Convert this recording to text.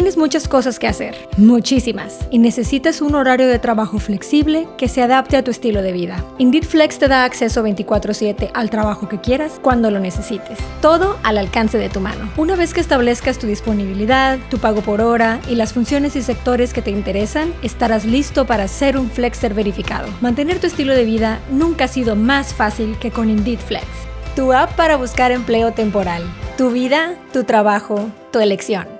Tienes muchas cosas que hacer, muchísimas, y necesitas un horario de trabajo flexible que se adapte a tu estilo de vida. Indeed Flex te da acceso 24/7 al trabajo que quieras cuando lo necesites, todo al alcance de tu mano. Una vez que establezcas tu disponibilidad, tu pago por hora y las funciones y sectores que te interesan, estarás listo para ser un flexer verificado. Mantener tu estilo de vida nunca ha sido más fácil que con Indeed Flex, tu app para buscar empleo temporal. Tu vida, tu trabajo, tu elección.